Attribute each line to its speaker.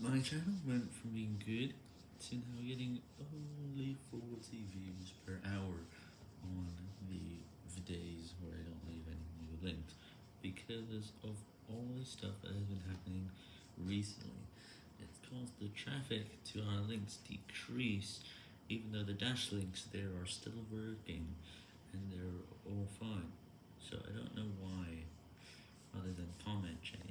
Speaker 1: My channel went from being good to now getting only 40 views per hour on the days where I don't leave any new links because of all the stuff that has been happening recently. It's caused the traffic to our links decrease even though the dash links there are still working and they're all fine. So I don't know why other than comment change.